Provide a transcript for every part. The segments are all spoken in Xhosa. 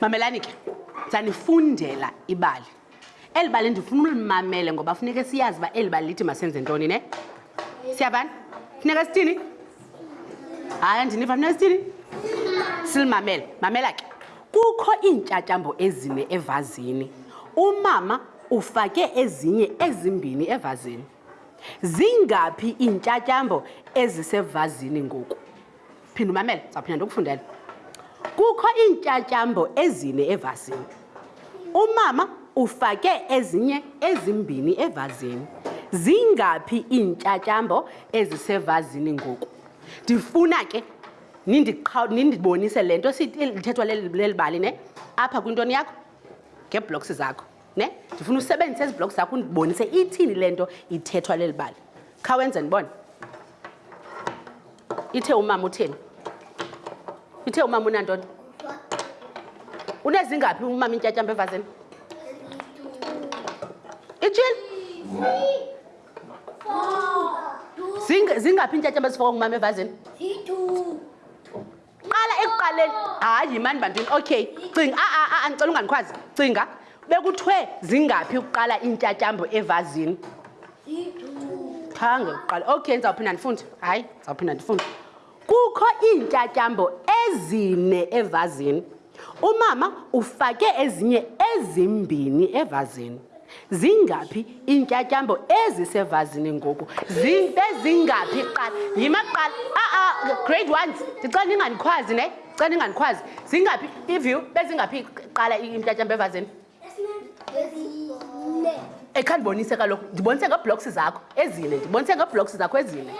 mamelani ke zanifundela ibali eli bali ndifuna ulimamele ngoba funeke siyazi uba eli bali lithi masenze ntoni ne siyavana funeka sithini hayi andiniva funeka sithini silimamele mamela ke Kukho iintyatyambo ezine evazini. Umama ufake ezinye ezimbini evazini. Zingaphi iintyatyambo ezisevazini ngoku? Phinda umamele, zawuphinda ndokufundela. Kukho iintyatyambo ezine evazini. Umama ufake ezinye ezimbini evazini. Zingaphi iintyatyambo ezisevazini ngoku? Ndifuna ke nindibonise le nto lithethwa leli bali ne apha kwintoni yakho ngeebloks zakho ne ndifuna usebenzise ezi bloks zakho undibonise ithini le nto ithethwa leli bali khawenze ndibone ithe umama utheni ithe umama unantoni unezingaphi umama intyatyamba evazini itshile zingaphi iintyatyambo ezifakwa ngumama evazini qala ekuqaleni hayi mani bantwini okay cinga aa ah, ah, ah, ndicela ungandikhwazi cinga bekuthiwe zingaphi ukuqala iintyatyambo evazini khange uqala okay ndizawuphinda ndifunde hayi ndizawuphinda ndifunde Kukho iintyatyambo ezine evazini. Umama ufake ezinye ezimbini evazini. Zingaphi iintyatyambo ezisevazini ngoku? Zibe zingaphi kuqala? Yima kuqala. A-a, grade ones, ndicela ningandikhwazi ne? Ndicela ningandikhwazi. Zingaphi, iview, bezingaphi kuqala iintyatyambo evazini? ekha ndibonise kaloku ndibonise ngeeblocks zakho ezine ndibonise ngeeblocks zakho ezine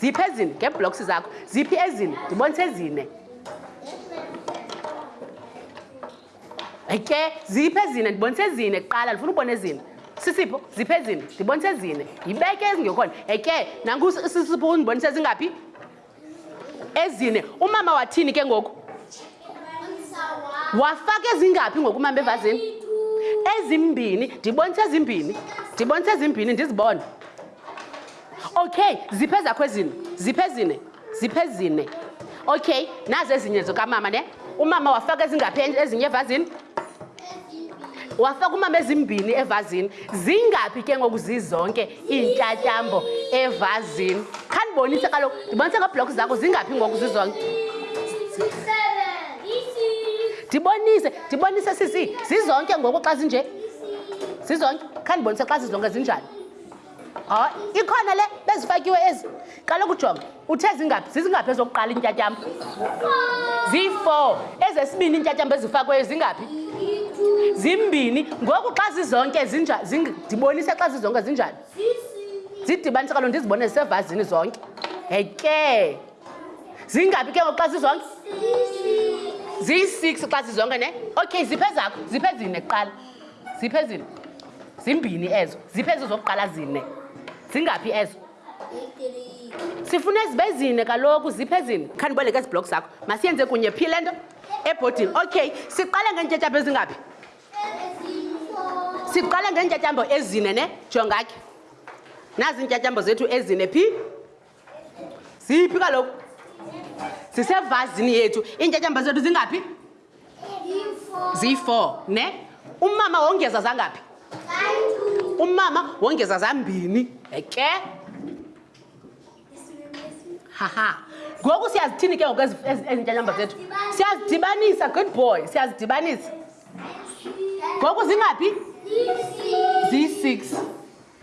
ziphi ezine ngeeblocks zakho ziphi ezine ndibonise ezine ke ziphi ezine ndibonise ezine kuqala ndifuna ubona ezine sisipho ziphi ezine ndibonise ezine yibeke ezingekhona eke nankusisipho undibonise ezingaphi ezine umama wathini ke ngoku wafaka ezingaphi ngoku umama evazini ezimbini ndibonisa ezimbini ndibonisa ezimbini ndizibone okay ziphi ezakho ezine ziphi ezine ziphi ezine okay nazi ezinye zokamama ne umama wafaka ezingaphi ezinye evazini wafaka umama ezimbini evazini zingaphi ke ngoku zizonke iintyatyambo evazini khandibonise kaloku ndibonise ngeeblokhi zakho zingaphi ngoku zizonke ndibonise ndibonise sisi zizonke ngoku xa zinje zizonke khandibonise xa zizonke zinjani hayi ikhona le bezifakiwe ezi qala ukujonga uthe zingaphi zizingaphi ezokuqala iintyatyambo zii-four ezesibini iintyatyambo ezifakweyo zingaphi zimbini ngoku xa zizonke ndibonise xa zizonke zinjani zidibanise kalo ndizibone zisevazini zonke heke zingaphi ke ngoku xa zizonke ziyi-six xa zizonke ne okay ziphe zakho ziphe zine kuqala ziphi ezine zimbini ezo ziphi ezo zokuqala zine zingaphi ezo sifuna ezibe zine kaloku ziphi ezine khandiboleke ezi blok zakho masiyenze kunye phi le nto ebhodini okay siqale ngeentyatyambo ezingaphi siqale ngeentyatyambo ezine ne jongakhe nazi iintyatyambo zethu ezine phi ziphi kaloku zisevazini yethu iintyatyamba zethu zingaphi ziyi-four ne umama wongeza zangaphi umama wongeza zambini eke haha ngoku siyazithini ke ngoku ezintyanyamba zethu siyazidibanisa good boy siyazidibanisa ngoku zingaphi ziyi-six